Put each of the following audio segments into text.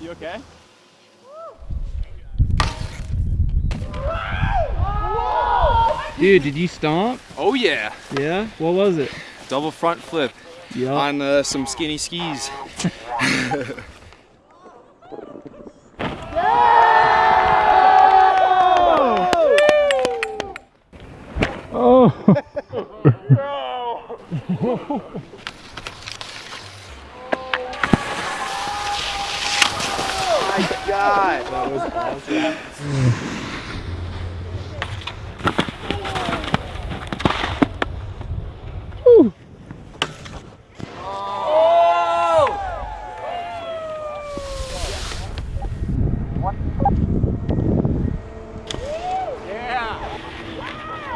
You okay? Dude, did you stomp? Oh yeah. Yeah? What was it? Double front flip Yeah. on uh, some skinny skis. Oh. My God. That was awesome.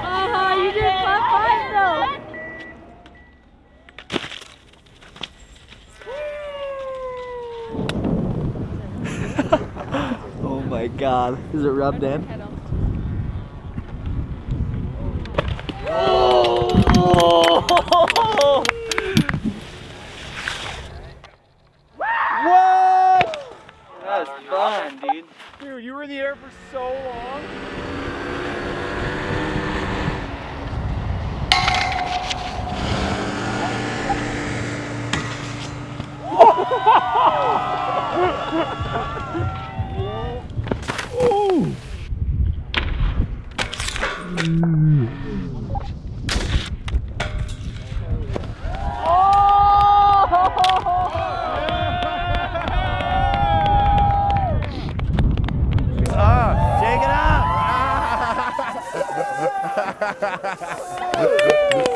Uh-huh, you did top five though. Oh my god. Is it rubbed in? What? That was fun, dude. Dude, you were in the air for so long. Shake it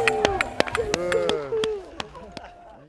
up!